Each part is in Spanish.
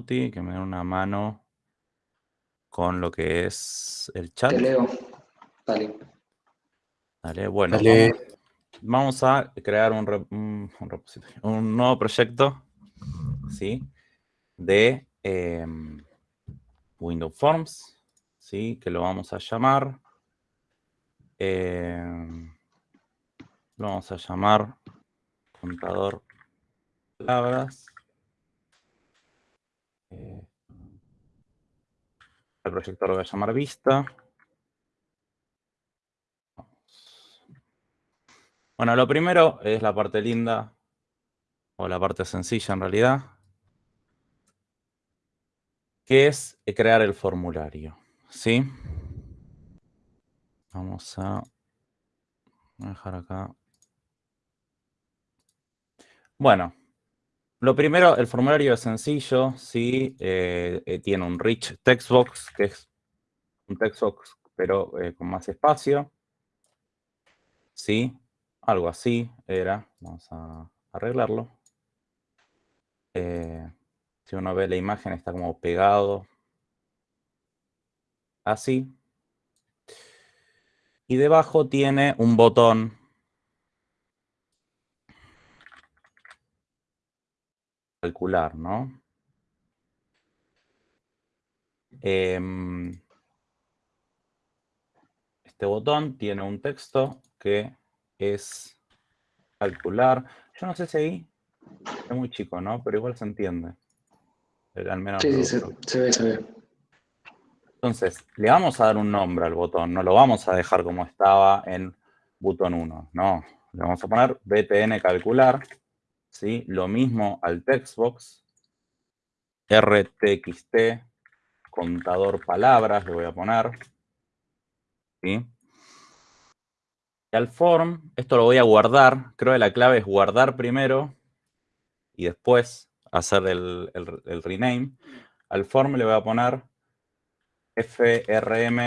Que me den una mano con lo que es el chat. Te leo. Dale. Dale, bueno, Dale. Vamos, vamos a crear un, re- un, un repositorio, un nuevo proyecto, ¿sí? De em, Windows Forms, ¿sí? Que lo vamos a llamar, em, lo vamos a llamar contador palabras. Eh, el proyecto lo voy a llamar vista. Bueno, lo primero es la parte linda, o la parte sencilla en realidad, que es crear el formulario, ¿sí? Vamos a dejar acá. Bueno, lo primero, el formulario es sencillo, ¿sí? Eh, eh, tiene un rich text box, que es un text box, pero eh, con más espacio. ¿Sí? Algo así era. Vamos a arreglarlo. Si uno ve la imagen, está como pegado. Así. Y debajo tiene un botón calcular, ¿no? Em, este botón tiene un texto que es calcular. Yo no sé si ahí es muy chico, ¿no? Pero igual se entiende. Al menos Sí, sí, se, se ve, se ve. Entonces, le vamos a dar un nombre al botón, no lo vamos a dejar como estaba en botón 1, no. Le vamos a poner btn calcular, ¿sí? Lo mismo al textbox, rtxt, contador palabras, le voy a poner, ¿sí? Y al form, esto lo voy a guardar, creo que la clave es guardar primero y después hacer el, el- rename. Al form le voy a poner frm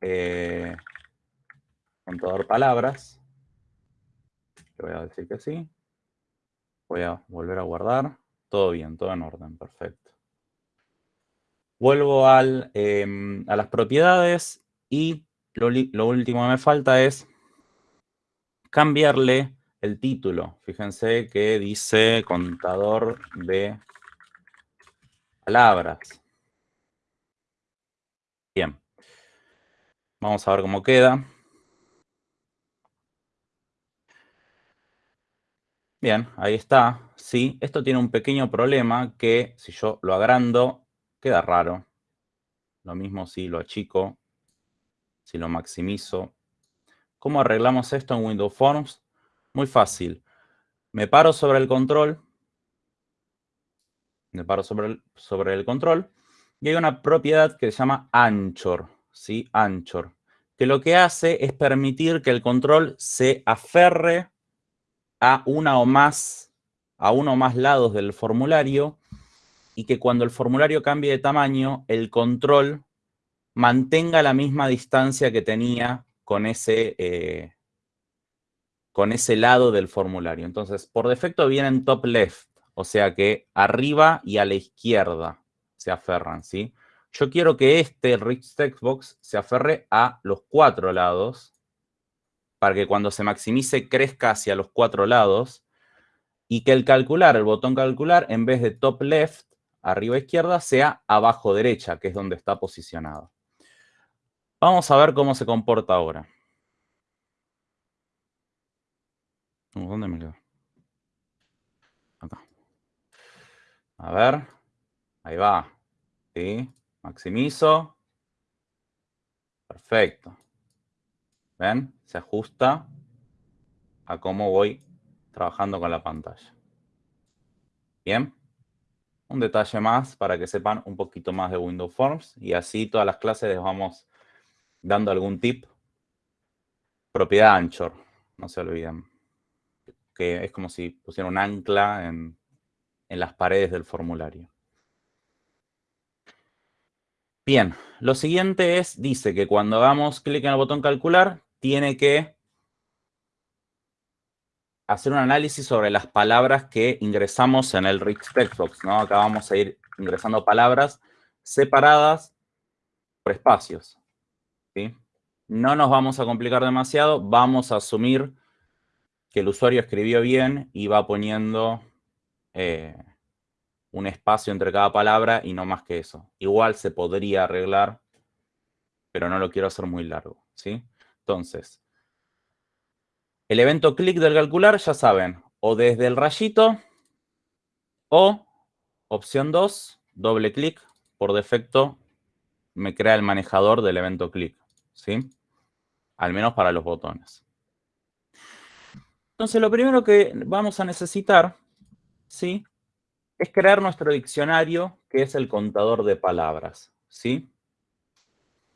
eh, contador palabras. Le voy a decir que sí. Voy a volver a guardar. Todo bien, todo en orden, perfecto. Vuelvo em, a las propiedades y lo, lo último que me falta es cambiarle el título. Fíjense que dice contador de palabras. Bien. Vamos a ver cómo queda. Bien, ahí está. Sí, esto tiene un pequeño problema que si yo lo agrando, queda raro. Lo mismo si lo achico, si lo maximizo. ¿Cómo arreglamos esto en Windows Forms? Muy fácil. Me paro sobre el control. Me paro sobre el, sobre el control. Y hay una propiedad que se llama Anchor. ¿sí? Anchor. Que lo que hace es permitir que el control se aferre a una o más, a uno o más lados del formulario y que cuando el formulario cambie de tamaño, el control mantenga la misma distancia que tenía con ese, eh, con ese lado del formulario. Entonces, por defecto viene en top left, o sea que arriba y a la izquierda se aferran, ¿sí? Yo quiero que este rich text box se aferre a los cuatro lados para que cuando se maximice crezca hacia los cuatro lados y que el calcular, el botón calcular, en vez de top left, arriba izquierda, sea abajo derecha, que es donde está posicionado. Vamos a ver cómo se comporta ahora. ¿Dónde me quedo? Acá. A ver. Ahí va. ¿Sí? Maximizo. Perfecto. ¿Ven? Se ajusta a cómo voy trabajando con la pantalla. Bien. Un detalle más para que sepan un poquito más de Windows Forms y así todas las clases les vamos dando algún tip. Propiedad Anchor, no se olviden. Que es como si pusieran un ancla en, en las paredes del formulario. Bien, lo siguiente es, dice que cuando hagamos clic en el botón calcular, tiene que hacer un análisis sobre las palabras que ingresamos en el rich text box, ¿no? Acá vamos a ir ingresando palabras separadas por espacios. ¿sí? No nos vamos a complicar demasiado, vamos a asumir que el usuario escribió bien y va poniendo eh, un espacio entre cada palabra y no más que eso. Igual se podría arreglar, pero no lo quiero hacer muy largo. ¿sí? Entonces, el evento clic del calcular, ya saben, o desde el rayito o opción 2, doble clic, por defecto me crea el manejador del evento clic, ¿sí? Al menos para los botones. Entonces, lo primero que vamos a necesitar, ¿sí? Es crear nuestro diccionario, que es el contador de palabras, ¿sí?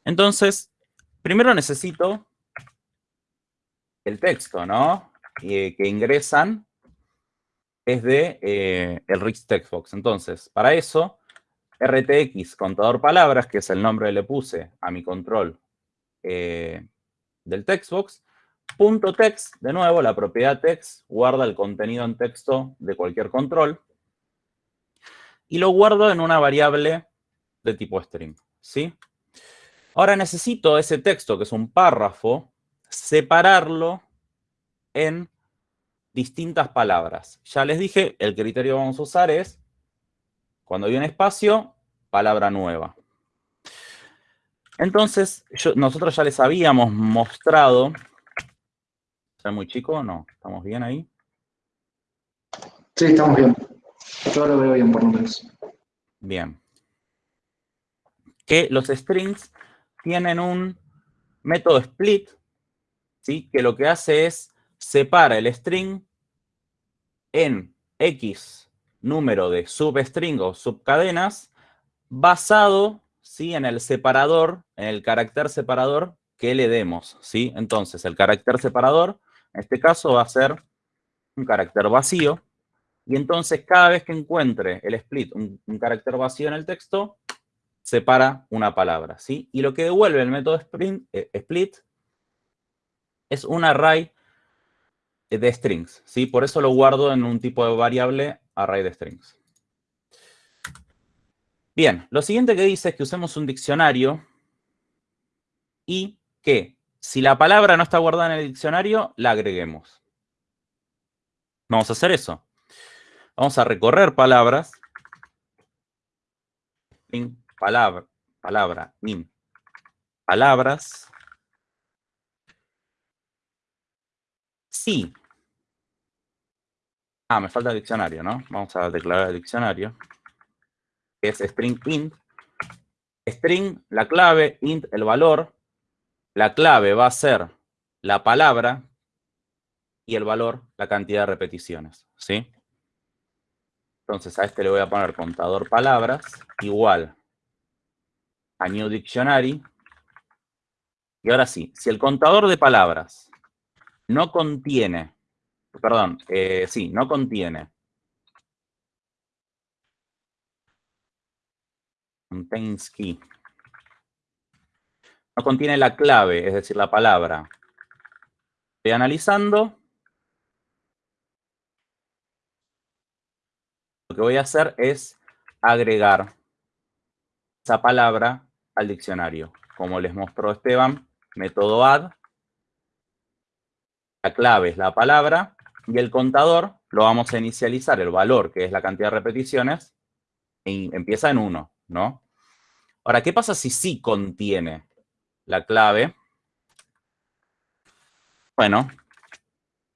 Entonces, primero necesito el texto, ¿no? que ingresan es de eh, el Rich Textbox. Entonces, para eso, RTX contador palabras, que es el nombre que le puse a mi control eh, del textbox, punto text, de nuevo, la propiedad text guarda el contenido en texto de cualquier control y lo guardo en una variable de tipo string, ¿sí? Ahora necesito ese texto, que es un párrafo, separarlo en distintas palabras. Ya les dije, el criterio que vamos a usar es, cuando hay un espacio, palabra nueva. Entonces, nosotros ya les habíamos mostrado, ¿está muy chico no? ¿Estamos bien ahí? Sí, estamos bien. Yo lo veo bien, por lo menos. Bien. Que los strings tienen un método split, ¿sí? que lo que hace es separa el string en X número de substring o subcadenas basado ¿sí? en el separador, en el carácter separador que le demos. ¿sí? Entonces, el carácter separador, en este caso, va a ser un carácter vacío. Y entonces, cada vez que encuentre el split, un, carácter vacío en el texto, separa una palabra. ¿sí? Y lo que devuelve el método eh, split es un array de strings, ¿sí? Por eso lo guardo en un tipo de variable array de strings. Bien, lo siguiente que dice es que usemos un diccionario y que si la palabra no está guardada en el diccionario, la agreguemos. Vamos a hacer eso. Vamos a recorrer palabras. palabra, palabra, in, palabras. Sí. Ah, me falta el diccionario, ¿no? Vamos a declarar el diccionario. Es string int. String, la clave, int, el valor. La clave va a ser la palabra y el valor, la cantidad de repeticiones, ¿sí? Entonces a este le voy a poner contador palabras igual a new dictionary. Y ahora sí, si el contador de palabras no contiene, perdón, eh, sí, no contiene contains key. No contiene la clave, es decir, la palabra. Estoy analizando. Lo que voy a hacer es agregar esa palabra al diccionario. Como les mostró Esteban, método add la clave es la palabra y el contador lo vamos a inicializar, el valor, que es la cantidad de repeticiones, empieza en 1, ¿no? Ahora, ¿qué pasa si sí contiene la clave? Bueno,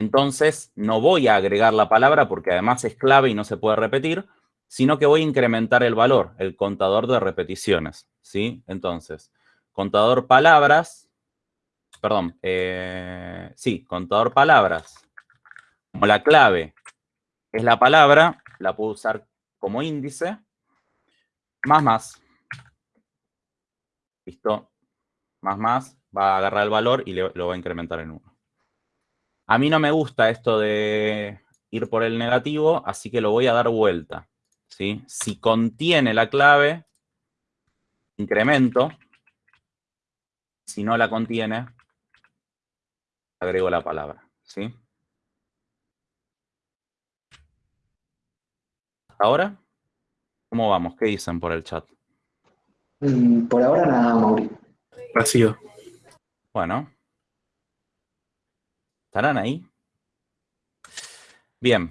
entonces no voy a agregar la palabra porque además es clave y no se puede repetir, sino que voy a incrementar el valor, el contador de repeticiones, ¿sí? Entonces, contador palabras perdón, eh, sí, contador palabras. Como la clave es la palabra, la puedo usar como índice, más más. Listo. Más más, va a agarrar el valor y lo va a incrementar en 1. A mí no me gusta esto de ir por el negativo, así que lo voy a dar vuelta. ¿sí? Si contiene la clave, incremento. Si no la contiene, agrego la palabra, ¿sí? ¿Hasta ahora? ¿Cómo vamos? ¿Qué dicen por el chat? Mm, por ahora nada, Mauri. Vacío. Bueno. ¿Estarán ahí? Bien.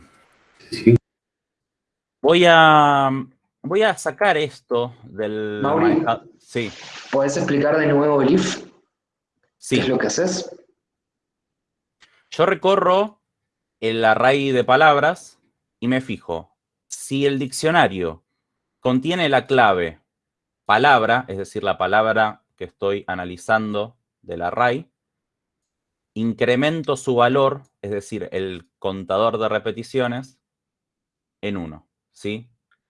Sí. Voy a, voy a sacar esto del... Mauri. Sí, ¿Podés explicar de nuevo el if? ¿Qué sí. es lo que haces? Yo recorro el array de palabras y me fijo. Si el diccionario contiene la clave palabra, es decir, la palabra que estoy analizando del array, incremento su valor, es decir, el contador de repeticiones, en 1. ¿sí?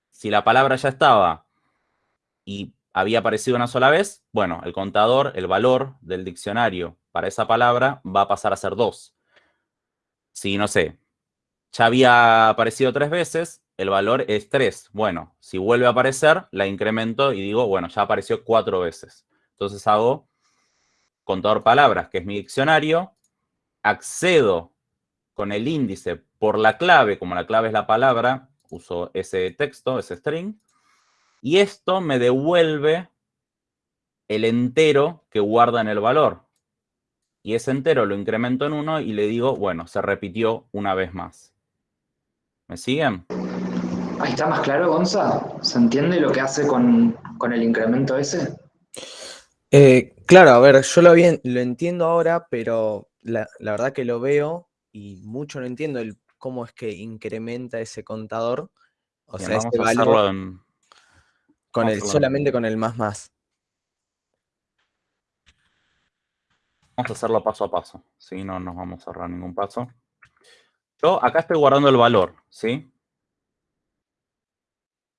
Si la palabra ya estaba y había aparecido una sola vez, bueno, el contador, el valor del diccionario para esa palabra va a pasar a ser 2. Si, no sé, ya había aparecido tres veces, el valor es 3. Bueno, si vuelve a aparecer, la incremento y digo, bueno, ya apareció cuatro veces. Entonces hago contador palabras, que es mi diccionario, accedo con el índice por la clave, como la clave es la palabra, uso ese texto, ese string, y esto me devuelve el entero que guarda en el valor. Y ese entero lo incremento en 1 y le digo, bueno, se repitió una vez más. ¿Me siguen? Ahí está más claro, Gonza. ¿Se entiende lo que hace con, con el incremento ese? Eh, claro, a ver, yo lo, bien, lo entiendo ahora, pero la, la verdad que lo veo y mucho no entiendo el cómo es que incrementa ese contador. O Bien, sea, vamos ese a valor en... con vamos el, solamente con el más más. Vamos a hacerlo paso a paso, ¿sí? No nos vamos a ahorrar ningún paso. Yo acá estoy guardando el valor, ¿sí?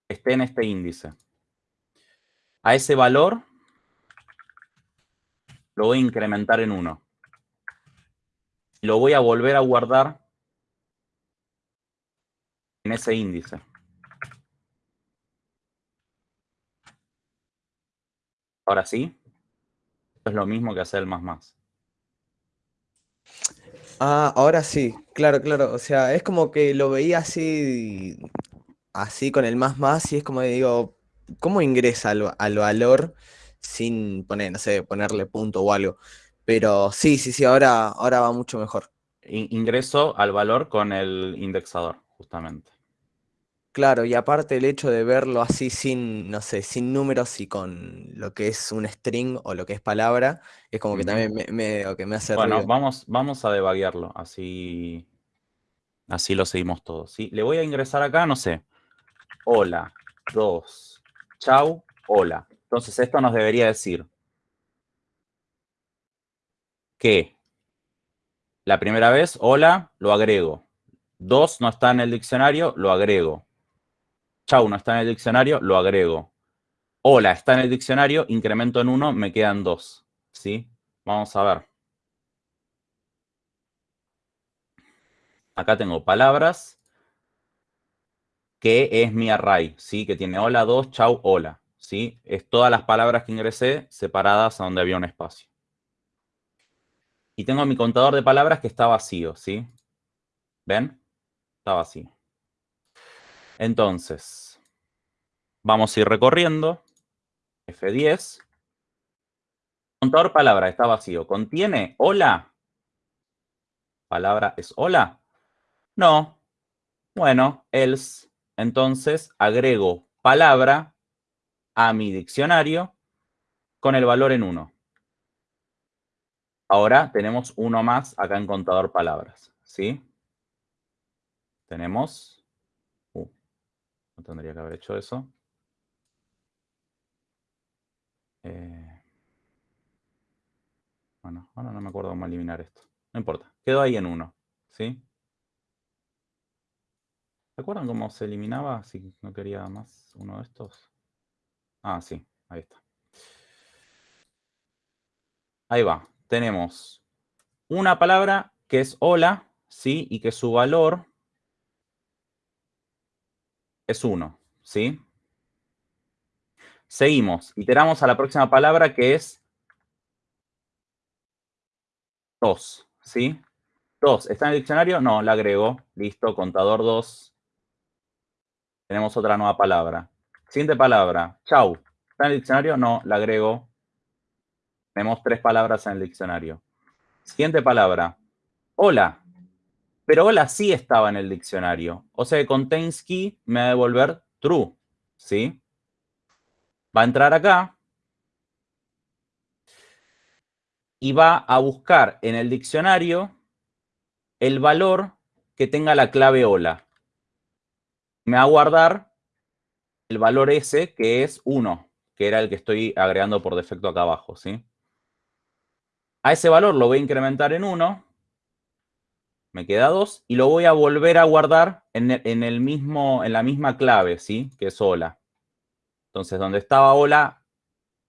Esté en este índice. A ese valor lo voy a incrementar en 1. Lo voy a volver a guardar en ese índice. Ahora sí, esto es lo mismo que hacer el más más. Ah, ahora sí, claro, claro. O sea, es como que lo veía así, así con el más más y es como digo, ¿cómo ingresa al, al valor sin poner, no sé, ponerle punto o algo? Pero sí, sí, sí, ahora, ahora va mucho mejor. In- Ingreso al valor con el indexador, justamente. Claro, y aparte el hecho de verlo así sin, no sé, sin números y con lo que es un string o lo que es palabra, es como que también me, me- que me hace Bueno, ruido. vamos, vamos a debaguearlo, así, así lo seguimos todos. ¿sí? Le voy a ingresar acá, no sé, hola, dos, chau, hola. Entonces esto nos debería decir que la primera vez, hola, lo agrego. Dos no está en el diccionario, lo agrego. Chau no está en el diccionario, lo agrego. Hola está en el diccionario, incremento en uno, me quedan dos. ¿Sí? Vamos a ver. Acá tengo palabras, que es mi array, ¿sí? Que tiene hola, dos, chau, hola, ¿sí? Es todas las palabras que ingresé separadas a donde había un espacio. Y tengo mi contador de palabras que está vacío, ¿sí? ¿Ven? Está vacío. Entonces, vamos a ir recorriendo. F10. Contador palabra está vacío. ¿Contiene hola? ¿Palabra es hola? No. Bueno, else. Entonces agrego palabra a mi diccionario con el valor en 1. Ahora tenemos uno más acá en contador palabras. ¿Sí? Tenemos... Uh, no tendría que haber hecho eso. Eh, bueno, ahora no me acuerdo cómo eliminar esto. No importa. Quedó ahí en 1. ¿Sí? ¿Se acuerdan cómo se eliminaba si no quería más uno de estos? Ah, sí, ahí está. Ahí va. Tenemos una palabra que es hola, ¿sí? Y que su valor es 1, ¿sí? Seguimos. Iteramos a la próxima palabra que es 2, ¿sí? 2. ¿Está en el diccionario? No, la agrego. Listo, contador 2. Tenemos otra nueva palabra. Siguiente palabra. Chau. ¿Está en el diccionario? No, la agrego. Tenemos tres palabras en el diccionario. Siguiente palabra. Hola. Pero hola sí estaba en el diccionario. O sea que contains key me va a devolver true. ¿Sí? Va a entrar acá. Y va a buscar en el diccionario el valor que tenga la clave hola. Me va a guardar el valor ese que es 1, que era el que estoy agregando por defecto acá abajo, ¿sí? A ese valor lo voy a incrementar en 1, me queda 2, y lo voy a volver a guardar en, el, mismo, en la misma clave, ¿sí? Que es hola. Entonces, donde estaba hola,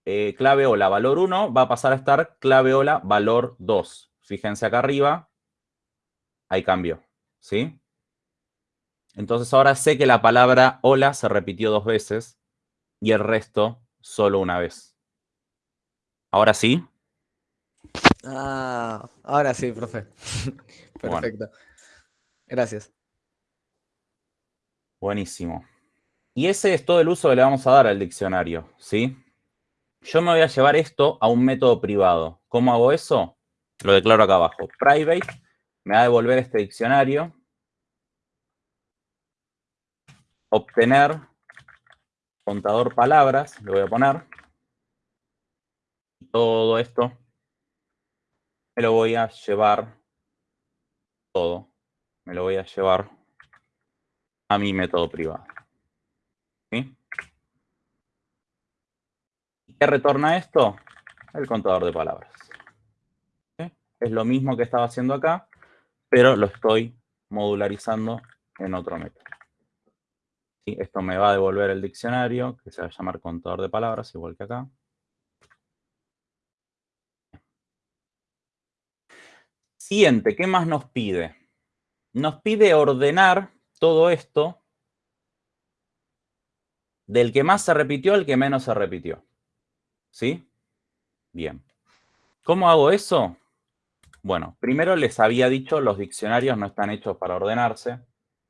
eh, clave hola, valor 1, va a pasar a estar clave hola, valor 2. Fíjense acá arriba, ahí cambió, ¿sí? Entonces ahora sé que la palabra hola se repitió dos veces y el resto solo una vez. ¿Ahora sí? Ah, ahora sí, profe. Perfecto. Gracias. Buenísimo. Y ese es todo el uso que le vamos a dar al diccionario, ¿sí? Yo me voy a llevar esto a un método privado. ¿Cómo hago eso? Lo declaro acá abajo. Private me va a devolver este diccionario. Obtener contador palabras, le voy a poner. Todo esto me lo voy a llevar, todo, me lo voy a llevar a mi método privado. ¿Sí? ¿Qué retorna esto? El contador de palabras. Es lo mismo que estaba haciendo acá, pero lo estoy modularizando en otro método. Esto me va a devolver el diccionario, que se va a llamar contador de palabras, igual que acá. ¿Qué más nos pide? Nos pide ordenar todo esto del que más se repitió al que menos se repitió. ¿Sí? Bien. ¿Cómo hago eso? Bueno, primero les había dicho, los diccionarios no están hechos para ordenarse.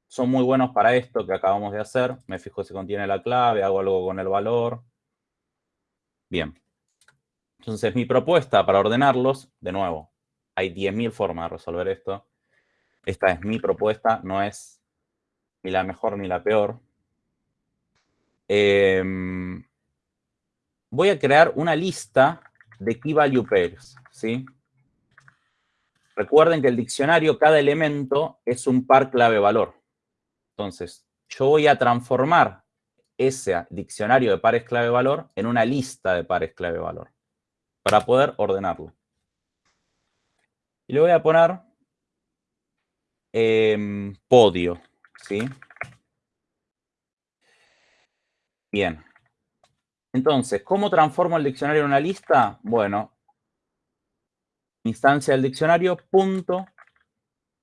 Son muy buenos para esto que acabamos de hacer. Me fijo si contiene la clave, hago algo con el valor. Bien. Entonces, mi propuesta para ordenarlos, de nuevo, hay 10.000 formas de resolver esto. Esta es mi propuesta, no es ni la mejor ni la peor. Em, voy a crear una lista de key value pairs, ¿sí? Recuerden que el diccionario, cada elemento es un par clave-valor. Entonces, yo voy a transformar ese diccionario de pares clave-valor en una lista de pares clave-valor para poder ordenarlo. Y le voy a poner em, podio, ¿sí? Bien. Entonces, ¿cómo transformo el diccionario en una lista? Bueno, instancia del diccionario, punto,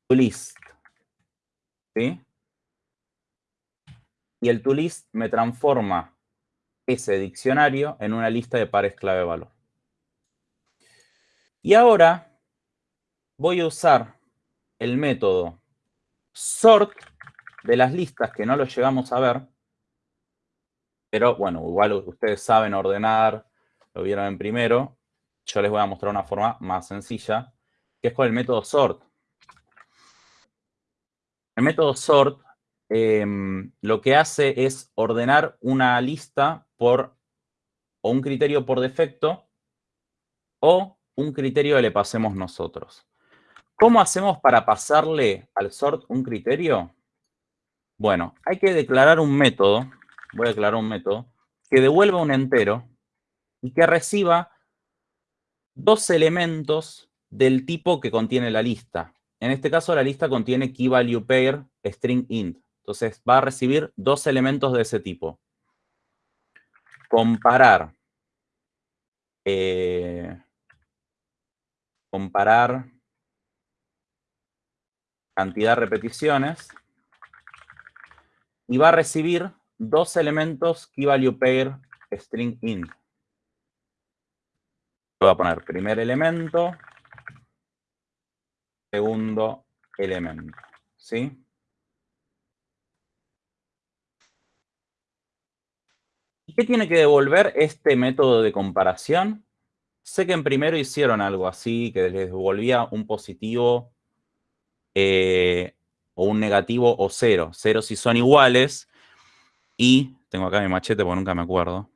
list. ¿Sí? Y el toList me transforma ese diccionario en una lista de pares clave valor. Y ahora voy a usar el método sort de las listas que no lo llegamos a ver. Pero bueno, igual ustedes saben ordenar, lo vieron en primero yo les voy a mostrar una forma más sencilla, que es con el método sort. El método sort em, lo que hace es ordenar una lista por o un criterio por defecto o un criterio que le pasemos nosotros. ¿Cómo hacemos para pasarle al sort un criterio? Bueno, hay que declarar un método, voy a declarar un método, que devuelva un entero y que reciba dos elementos del tipo que contiene la lista. En este caso, la lista contiene key value pair string int. Entonces, va a recibir dos elementos de ese tipo. Comparar. Eh, comparar cantidad de repeticiones. Y va a recibir dos elementos key value pair string int voy a poner primer elemento, segundo elemento, ¿sí? ¿Qué tiene que devolver este método de comparación? Sé que en primero hicieron algo así, que les devolvía un positivo eh, o un negativo o cero. Cero si son iguales y, tengo acá mi machete porque nunca me acuerdo,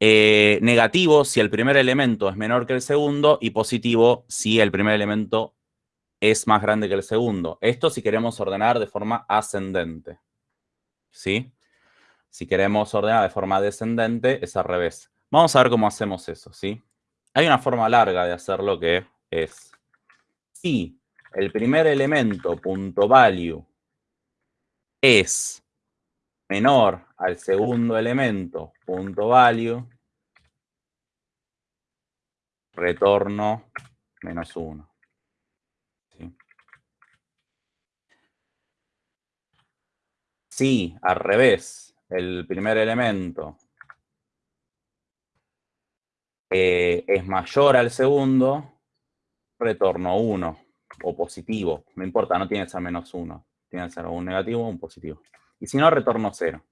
eh, negativo si el primer elemento es menor que el segundo y positivo si el primer elemento es más grande que el segundo. Esto si queremos ordenar de forma ascendente. ¿Sí? Si queremos ordenar de forma descendente, es al revés. Vamos a ver cómo hacemos eso, ¿sí? Hay una forma larga de hacerlo que es, si el primer elemento, punto value, es menor al segundo elemento, punto value, retorno menos 1. Si al revés, el primer elemento eh, es mayor al segundo, retorno 1 o positivo. No importa, no tiene que ser menos 1. Tiene que ser un negativo o un positivo. Y si no, retorno 0.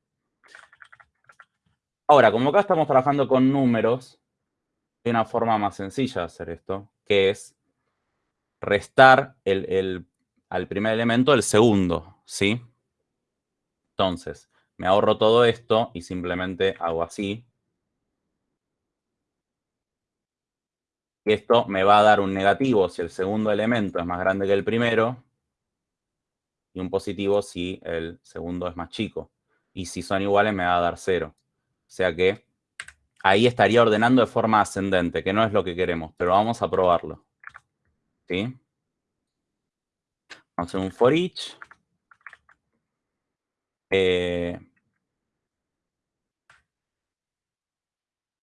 Ahora, como acá estamos trabajando con números, hay una forma más sencilla de hacer esto, que es restar al primer elemento el segundo, ¿sí? Entonces, me ahorro todo esto y simplemente hago así. Esto me va a dar un negativo si el segundo elemento es más grande que el primero y un positivo si el segundo es más chico. Y si son iguales me va a dar cero. O sea que ahí estaría ordenando de forma ascendente, que no es lo que queremos, pero vamos a probarlo. ¿Sí? Vamos a hacer un for each. Eh,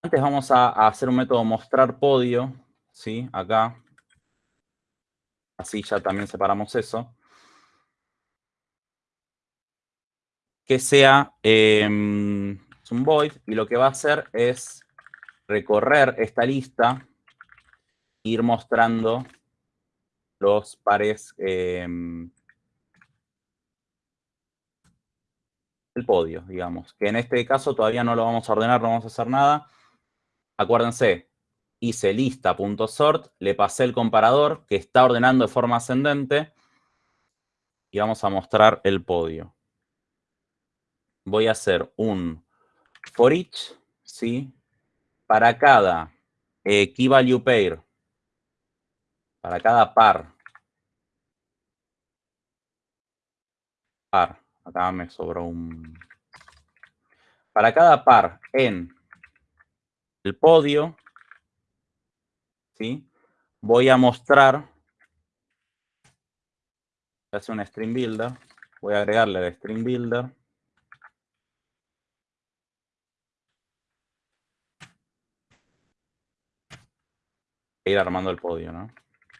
antes vamos a, hacer un método mostrar podio, ¿sí? Acá. Así ya también separamos eso. Que sea eh, un void y lo que va a hacer es recorrer esta lista ir mostrando los pares eh, el podio, digamos. Que en este caso todavía no lo vamos a ordenar, no vamos a hacer nada. Acuérdense, hice lista.sort, le pasé el comparador que está ordenando de forma ascendente y vamos a mostrar el podio. Voy a hacer un for each, ¿sí? Para cada key value pair, para cada par, par, Acá me sobró un... Para cada par en el podio, ¿sí? voy a mostrar, hacer un string builder, voy a agregarle el string builder. E ir armando el podio, ¿no?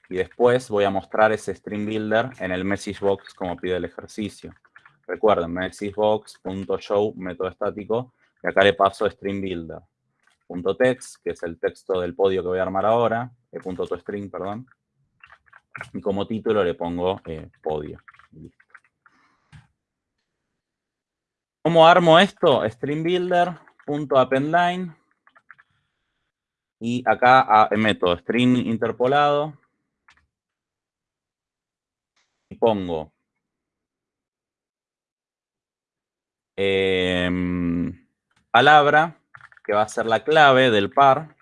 Y después voy a mostrar ese string builder en el message box como pide el ejercicio. Recuerden, messagebox.show, método estático, y acá le paso string builder. Text, que es el texto del podio que voy a armar ahora, eh, punto string, perdón. Y como título le pongo eh, podio. ¿Cómo armo esto? Appendline. Y acá ah, meto string interpolado. Y pongo Em, palabra, que va a ser la clave del par,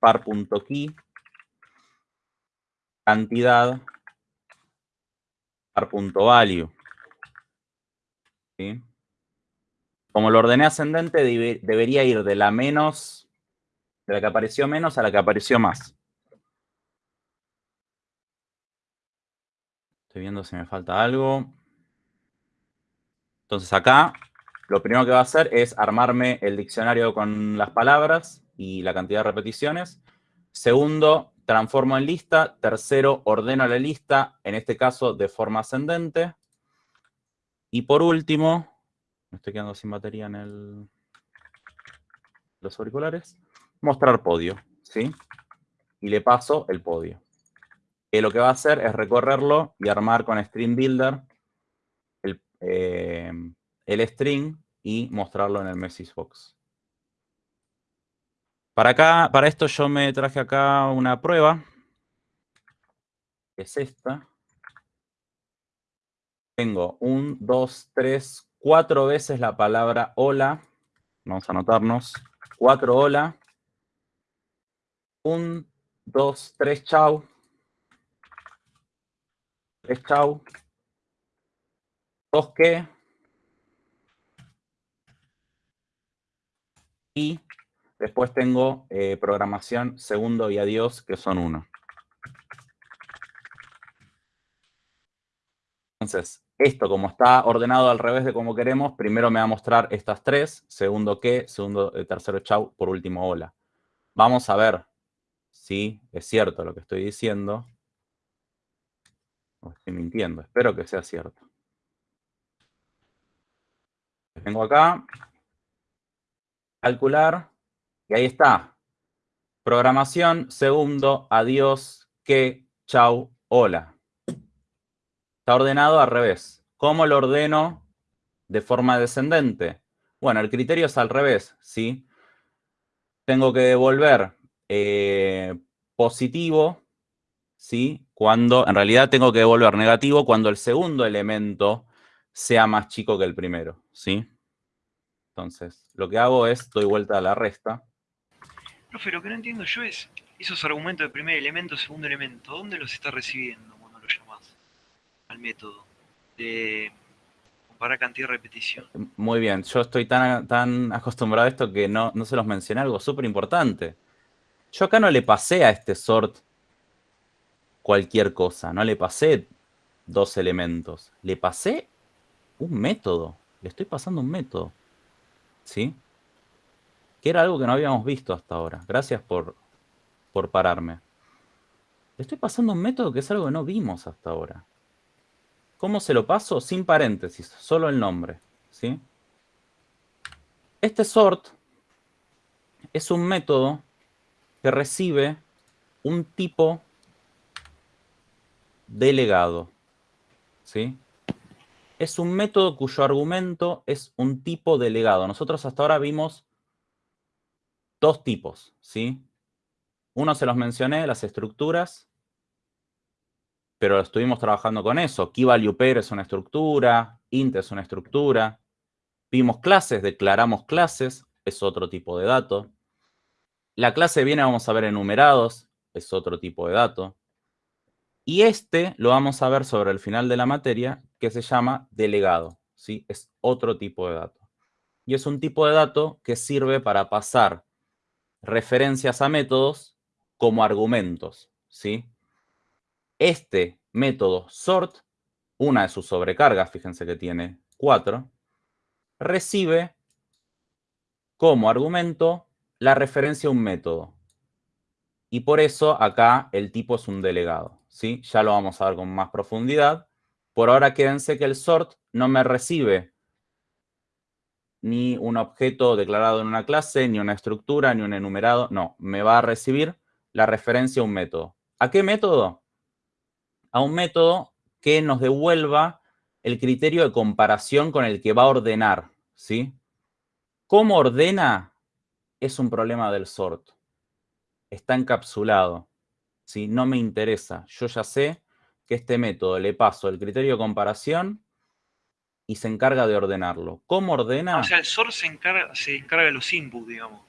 par.key, cantidad, par.value. ¿Sí? Como lo ordené ascendente, debería ir de la menos, de la que apareció menos a la que apareció más. Estoy viendo si me falta algo. Entonces acá lo primero que va a hacer es armarme el diccionario con las palabras y la cantidad de repeticiones. Segundo, transformo en lista. Tercero, ordeno la lista, en este caso de forma ascendente. Y por último, me estoy quedando sin batería en el, los auriculares, mostrar podio, ¿sí? Y le paso el podio. Que lo que va a hacer es recorrerlo y armar con String Builder el, eh, el string y mostrarlo en el message box. Para acá, para esto yo me traje acá una prueba. Es esta. Tengo un, dos, tres, cuatro veces la palabra hola. Vamos a anotarnos. Cuatro hola. Un, dos, tres, chau. Tres, chau. Dos, qué. Y después tengo eh, programación, segundo y adiós, que son uno. Entonces, esto como está ordenado al revés de como queremos, primero me va a mostrar estas tres, segundo qué, segundo, eh, tercero chau, por último hola. Vamos a ver si es cierto lo que estoy diciendo. O estoy mintiendo, espero que sea cierto. Tengo acá, calcular, y ahí está. Programación, segundo, adiós, que, chau, hola. Está ordenado al revés. ¿Cómo lo ordeno de forma descendente? Bueno, el criterio es al revés, ¿sí? Tengo que devolver eh, positivo, ¿sí? Cuando, en realidad tengo que devolver negativo cuando el segundo elemento sea más chico que el primero, ¿sí? Entonces, lo que hago es, doy vuelta a la resta. Profe, lo que no entiendo yo es esos argumentos de primer elemento, segundo elemento, ¿dónde los está recibiendo cuando lo llamas al método? De comparar cantidad y repetición. Muy bien, yo estoy tan, tan acostumbrado a esto que no, no se los mencioné algo súper importante. Yo acá no le pasé a este sort cualquier cosa, no le pasé dos elementos, le pasé un método, le estoy pasando un método. ¿Sí? Que era algo que no habíamos visto hasta ahora. Gracias por, por pararme. estoy pasando un método que es algo que no vimos hasta ahora. ¿Cómo se lo paso? Sin paréntesis, solo el nombre, ¿sí? Este sort es un método que recibe un tipo delegado, ¿sí? Es un método cuyo argumento es un tipo delegado. Nosotros hasta ahora vimos dos tipos, ¿sí? Uno se los mencioné, las estructuras, pero estuvimos trabajando con eso. Key value pair es una estructura, int es una estructura. Vimos clases, declaramos clases, es otro tipo de dato. La clase viene, vamos a ver enumerados, es otro tipo de dato. Y este lo vamos a ver sobre el final de la materia, que se llama delegado. ¿sí? Es otro tipo de dato. Y es un tipo de dato que sirve para pasar referencias a métodos como argumentos. ¿sí? Este método sort, una de sus sobrecargas, fíjense que tiene cuatro, recibe como argumento la referencia a un método. Y por eso acá el tipo es un delegado. ¿Sí? Ya lo vamos a ver con más profundidad. Por ahora quédense que el sort no me recibe ni un objeto declarado en una clase, ni una estructura, ni un enumerado. No, me va a recibir la referencia a un método. ¿A qué método? A un método que nos devuelva el criterio de comparación con el que va a ordenar. ¿sí? ¿Cómo ordena? Es un problema del sort. Está encapsulado. ¿Sí? No me interesa. Yo ya sé que este método le paso el criterio de comparación y se encarga de ordenarlo. ¿Cómo ordena? O sea, el sort se encarga, se encarga de los inputs, digamos.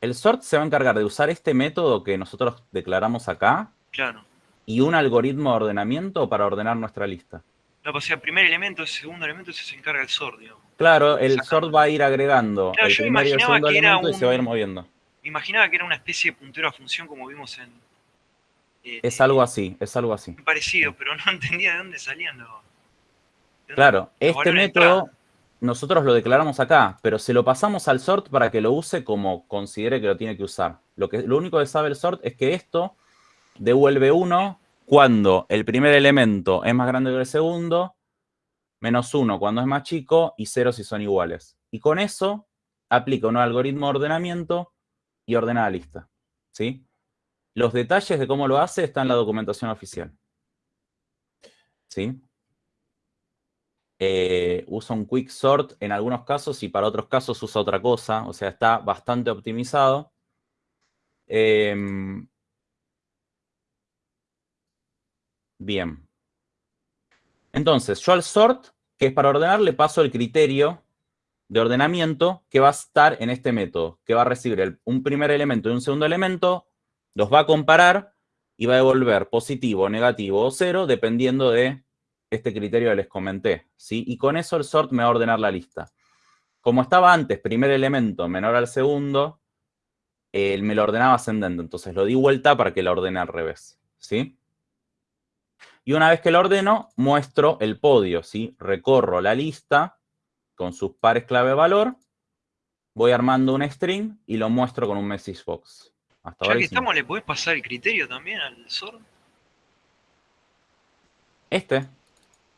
El sort se va a encargar de usar este método que nosotros declaramos acá. Claro. Y un algoritmo de ordenamiento para ordenar nuestra lista. No, pues, o sea, primer elemento, segundo elemento, se encarga el sort, digamos. Claro, el sort va a ir agregando el primer y el segundo elemento y se va a ir moviendo. Imaginaba que era una especie de puntero a función como vimos en... Eh, es algo así, es algo así. Parecido, pero no entendía de dónde salían los... claro, este método nosotros lo declaramos acá, pero se lo pasamos al sort para que lo use como considere que lo tiene que usar. Lo, que, lo único que sabe el sort es que esto devuelve 1 cuando el primer elemento es más grande que el segundo, menos 1 cuando es más chico y 0 si son iguales. Y con eso aplica un algoritmo de ordenamiento y ordena la lista. ¿sí? Los detalles de cómo lo hace están en la documentación oficial. ¿Sí? eh, usa un quick sort en algunos casos y para otros casos usa otra cosa. O sea, está bastante optimizado. Em, bien. Entonces, yo al sort, que es para ordenar, le paso el criterio de ordenamiento que va a estar en este método, que va a recibir un primer elemento y un segundo elemento, los va a comparar y va a devolver positivo, negativo o cero, dependiendo de este criterio que les comenté. ¿sí? Y con eso el sort me va a ordenar la lista. Como estaba antes, primer elemento menor al segundo, él me lo ordenaba ascendente. Entonces lo di vuelta para que lo ordene al revés. ¿sí? Y una vez que lo ordeno, muestro el podio. ¿sí? Recorro la lista con sus pares clave valor, voy armando un string y lo muestro con un message box. Hasta ya que estamos, ¿le podés pasar el criterio también al sort? Este.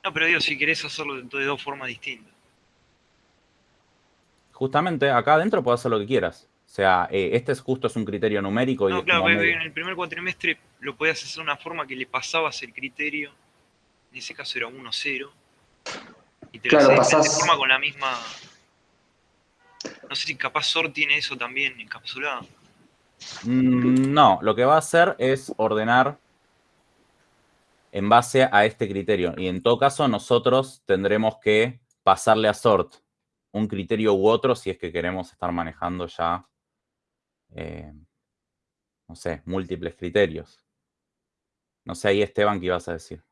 No, pero digo, si querés hacerlo de dos formas distintas. Justamente, acá adentro puedes hacer lo que quieras. O sea, eh, este es justo es un criterio numérico. No, claro, en el primer cuatrimestre lo podías hacer de una forma que le pasabas el criterio. En ese caso era 1-0. Y te claro, lo pasás... de forma con la misma. No sé si capaz sort tiene eso también encapsulado. Mm, no, lo que va a hacer es ordenar en base a este criterio. Y en todo caso, nosotros tendremos que pasarle a sort un criterio u otro si es que queremos estar manejando ya, eh, no sé, múltiples criterios. No sé, ahí Esteban, ¿qué ibas a decir?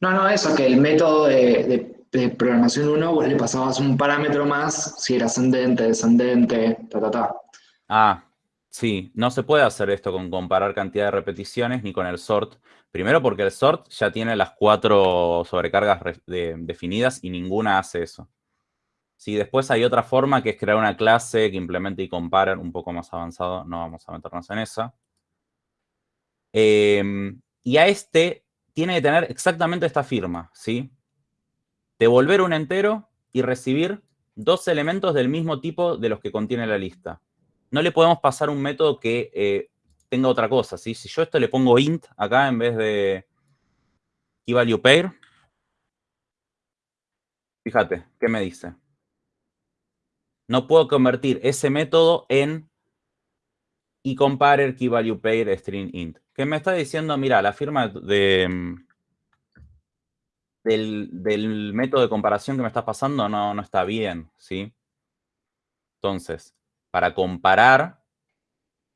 No, no, eso, que el método de, programación 1 vos le pasabas un parámetro más si era ascendente, descendente, ta, ta, ta. Ah, sí, no se puede hacer esto con comparar cantidad de repeticiones ni con el sort. Primero porque el sort ya tiene las cuatro sobrecargas definidas y ninguna hace eso. Sí, después hay otra forma que es crear una clase que implemente y compare un poco más avanzado. No vamos a meternos en esa. Em, y a este tiene que tener exactamente esta firma, ¿sí? Devolver un entero y recibir dos elementos del mismo tipo de los que contiene la lista no le podemos pasar un método que eh, tenga otra cosa, ¿sí? Si yo esto le pongo int acá en vez de keyValuePair, fíjate, ¿qué me dice? No puedo convertir ese método en y comparer keyValuePair string int. ¿Qué me está diciendo, mira, la firma de, del, método de comparación que me está pasando no, no está bien, ¿sí? Entonces, para comparar,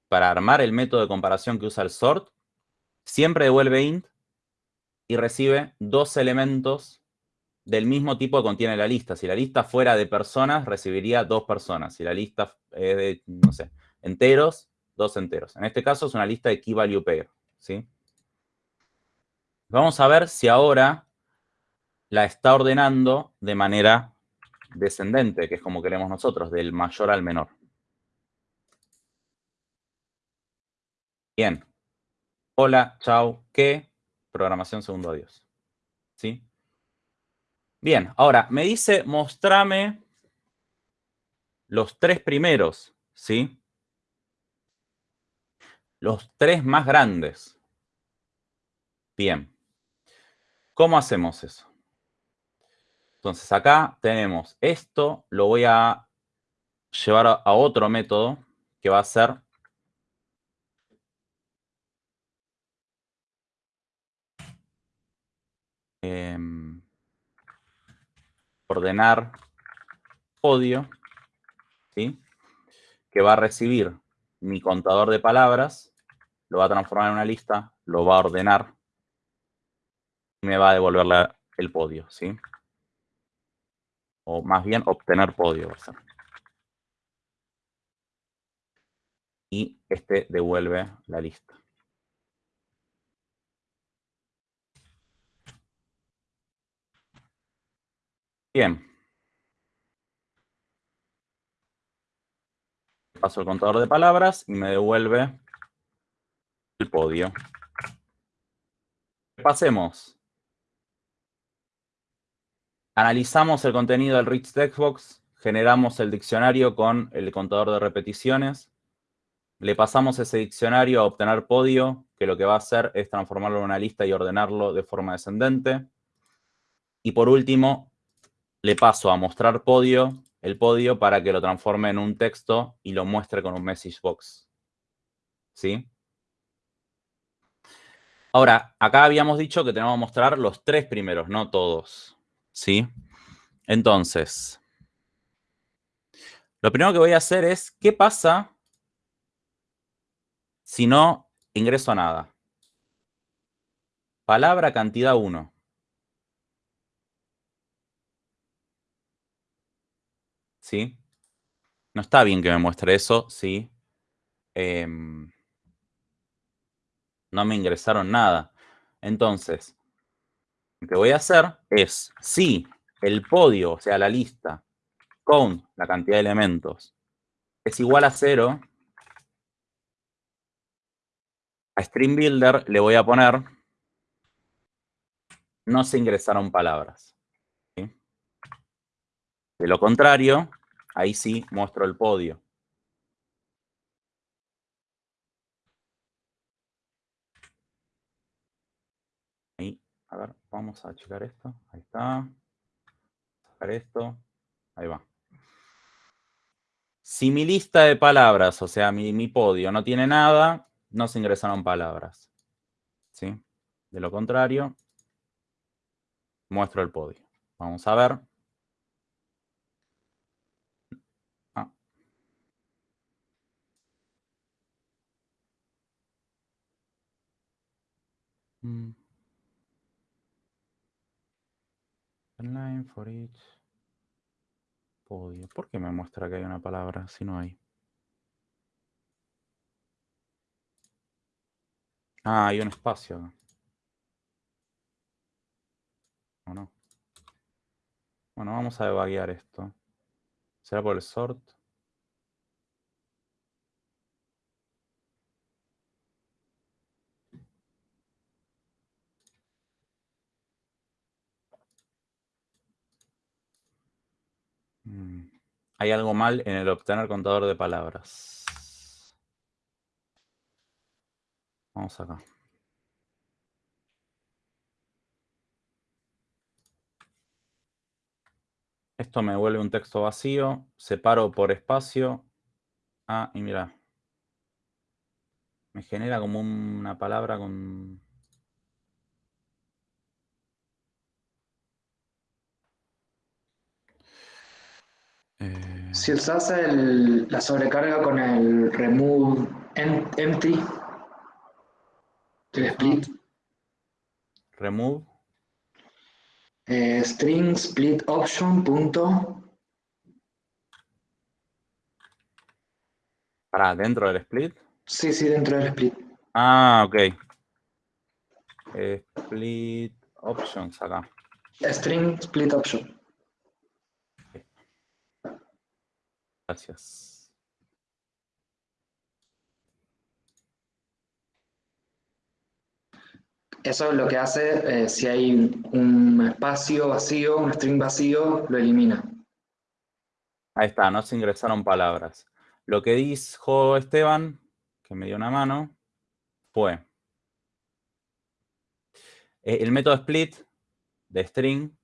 para armar el método de comparación que usa el sort, siempre devuelve int y recibe dos elementos del mismo tipo que contiene la lista. Si la lista fuera de personas, recibiría dos personas. Si la lista es de, no sé, enteros, dos enteros. En este caso es una lista de key value pair. ¿sí? Vamos a ver si ahora la está ordenando de manera descendente, que es como queremos nosotros, del mayor al menor. Bien. Hola, chao, ¿qué? Programación segundo adiós. ¿Sí? Bien, ahora, me dice, mostrame los tres primeros, ¿sí? Los tres más grandes. Bien. ¿Cómo hacemos eso? Entonces, acá tenemos esto, lo voy a llevar a otro método que va a ser Em, ordenar podio, ¿sí? que va a recibir mi contador de palabras, lo va a transformar en una lista, lo va a ordenar y me va a devolver el podio. ¿sí? O más bien obtener podio. Y este devuelve la lista. Bien. Paso el contador de palabras y me devuelve el podio. Pasemos. Analizamos el contenido del Rich Textbox, generamos el diccionario con el contador de repeticiones, le pasamos ese diccionario a obtener podio, que lo que va a hacer es transformarlo en una lista y ordenarlo de forma descendente Y por último, le paso a mostrar podio, el podio para que lo transforme en un texto y lo muestre con un message box. ¿Sí? Ahora, acá habíamos dicho que tenemos que mostrar los tres primeros, no todos. ¿Sí? Entonces, lo primero que voy a hacer es, ¿qué pasa si no ingreso nada? Palabra cantidad 1. ¿Sí? No está bien que me muestre eso, ¿sí? Em, no me ingresaron nada. Entonces, lo que voy a hacer es, si el podio, o sea, la lista, con la cantidad de elementos, es igual a cero, a String Builder le voy a poner no se ingresaron palabras. De lo contrario, ahí sí muestro el podio. Ahí, a ver, vamos a checar esto. Ahí está. Sacar esto. Ahí va. Si mi lista de palabras, o sea, mi, mi podio no tiene nada, no se ingresaron palabras. ¿Sí? De lo contrario, muestro el podio. Vamos a ver. Ah. Mm. Line for each podio. ¿Por qué me muestra que hay una palabra si no hay? Ah, hay un espacio. ¿O no? Bueno, vamos a debaguear esto. ¿Será por el sort? Hay algo mal en el obtener contador de palabras. Vamos acá. Esto me vuelve un texto vacío. Separo por espacio. Ah, y mira. Me genera como una palabra con... Eh, si usas la sobrecarga con el remove empty, el split. Remove. Eh, string split option punto. ¿Para dentro del split? Sí, sí, dentro del split. Ah, ok. split options acá. String split option. Gracias. Eso es lo que hace, eh, si hay un espacio vacío, un string vacío, lo elimina. Ahí está, no se ingresaron palabras. Lo que dijo Esteban, que me dio una mano, fue eh, el método split de string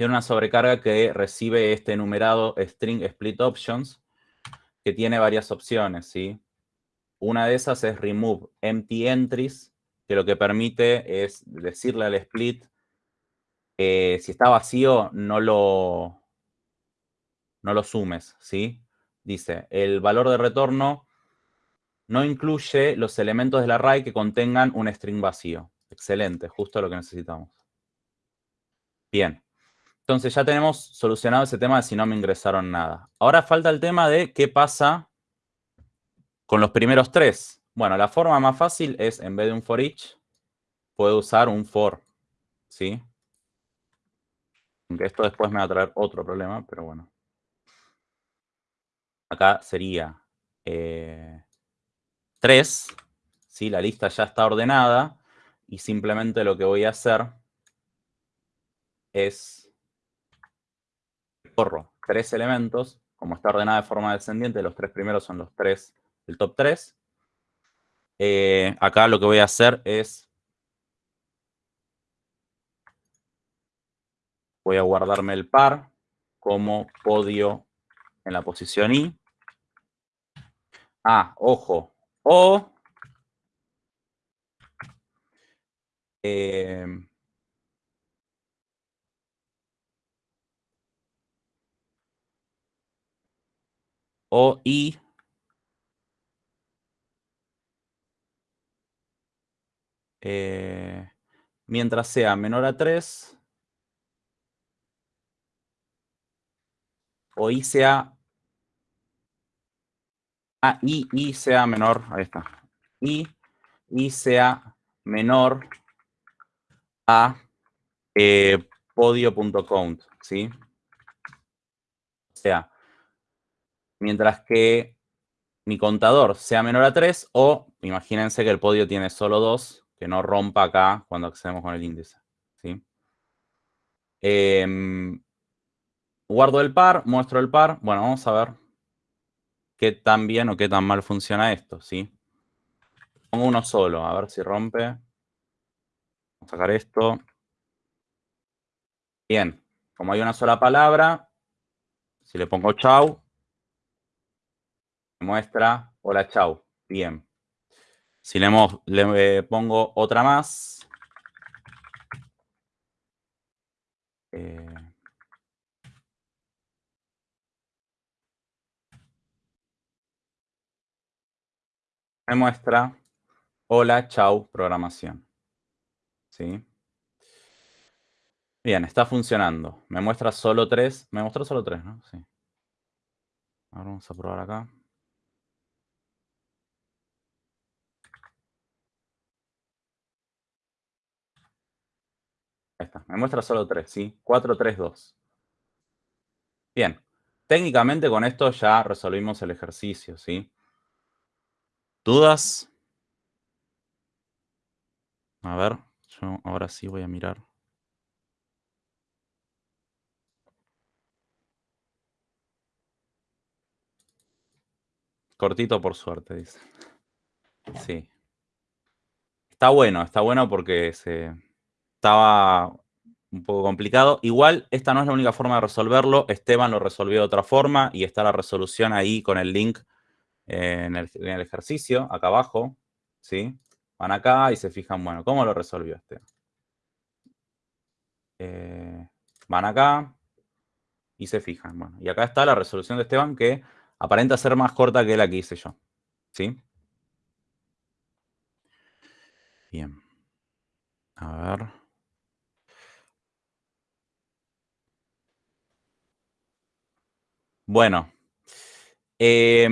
tiene una sobrecarga que recibe este enumerado string split options que tiene varias opciones, ¿sí? Una de esas es remove empty entries, que lo que permite es decirle al split, eh, si está vacío, no lo, no lo sumes, ¿sí? Dice, el valor de retorno no incluye los elementos del array que contengan un string vacío. Excelente, justo lo que necesitamos. Bien. Entonces ya tenemos solucionado ese tema de si no me ingresaron nada. Ahora falta el tema de qué pasa con los primeros tres. Bueno, la forma más fácil es, en vez de un for each, puedo usar un for, ¿sí? Aunque esto después me va a traer otro problema, pero bueno. Acá sería 3, eh, ¿sí? La lista ya está ordenada y simplemente lo que voy a hacer es tres elementos, como está ordenada de forma descendiente, los tres primeros son los tres, el top 3, eh, acá lo que voy a hacer es Voy a guardarme el par como podio en la posición I. Ah, ojo. O eh, o I eh, mientras sea menor a 3 o I sea Ah, I, I sea menor, ahí está. I, I sea menor a eh, podio.count, ¿sí? O sea, mientras que mi contador sea menor a 3 o imagínense que el podio tiene solo 2, que no rompa acá cuando accedemos con el índice, ¿sí? Em, guardo el par, muestro el par. Bueno, vamos a ver qué tan bien o qué tan mal funciona esto, ¿sí? Pongo uno solo, a ver si rompe. Vamos a sacar esto. Bien, como hay una sola palabra, si le pongo chau, muestra hola chau. Bien. Si le, le pongo otra más, eh, me muestra hola, chau, programación. ¿Sí? Bien, está funcionando. Me muestra solo tres. Me mostró solo tres, ¿no? Sí. Ahora vamos a probar acá. Ahí está. Me muestra solo tres, ¿sí? 4, 3, 2. Bien. Técnicamente con esto ya resolvimos el ejercicio, ¿sí? ¿Dudas? A ver, yo ahora sí voy a mirar. Cortito por suerte, dice. Sí. Está bueno, está bueno porque se estaba un poco complicado. Igual, esta no es la única forma de resolverlo. Esteban lo resolvió de otra forma y está la resolución ahí con el link en el, ejercicio, acá abajo, ¿sí? Van acá y se fijan, bueno, ¿cómo lo resolvió este? Eh, van acá y se fijan, bueno. Y acá está la resolución de Esteban que aparenta ser más corta que la que hice yo, ¿sí? Bien. A ver. Bueno. Eh,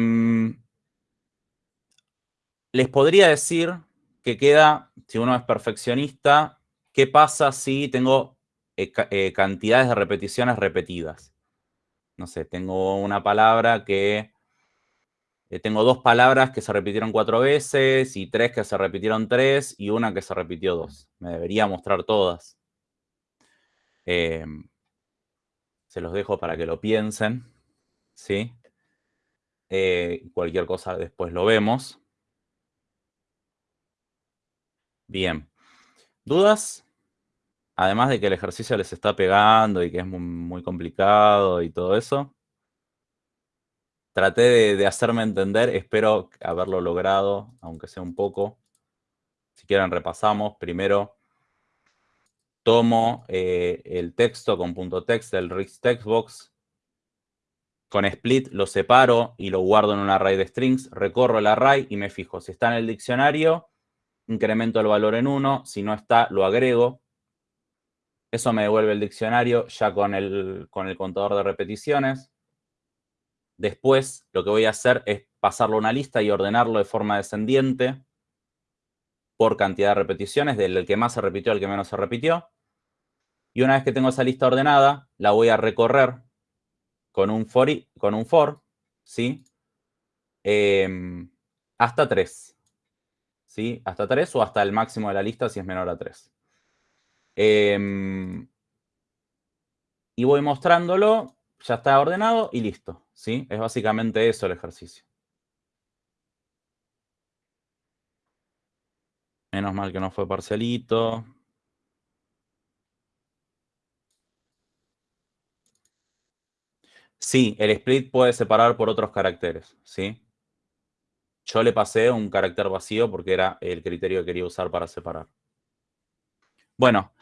les podría decir que queda, si uno es perfeccionista, qué pasa si tengo eh, eh, cantidades de repeticiones repetidas. No sé, tengo una palabra que... Eh, tengo dos palabras que se repitieron cuatro veces y tres que se repitieron tres y una que se repitió dos. Me debería mostrar todas. Em, se los dejo para que lo piensen. ¿Sí? cualquier cosa después lo vemos. Bien. ¿Dudas? Además de que el ejercicio les está pegando y que es muy, complicado y todo eso. Traté de, hacerme entender, espero haberlo logrado, aunque sea un poco. Si quieren repasamos. Primero, tomo eh, el texto con punto .text del Rix Textbox. Con split lo separo y lo guardo en un array de strings. Recorro el array y me fijo si está en el diccionario incremento el valor en 1, si no está, lo agrego. Eso me devuelve el diccionario ya con el, con el contador de repeticiones. Después, lo que voy a hacer es pasarlo a una lista y ordenarlo de forma descendiente por cantidad de repeticiones, del que más se repitió al que menos se repitió. Y una vez que tengo esa lista ordenada, la voy a recorrer con un for, con un for ¿sí? Em, hasta 3. ¿sí? Hasta 3 o hasta el máximo de la lista si es menor a 3. Em, y voy mostrándolo, ya está ordenado y listo, ¿sí? Es básicamente eso el ejercicio. Menos mal que no fue parcialito. Sí, el split puede separar por otros caracteres, ¿sí? Yo le pasé un carácter vacío porque era el criterio que quería usar para separar. Bueno,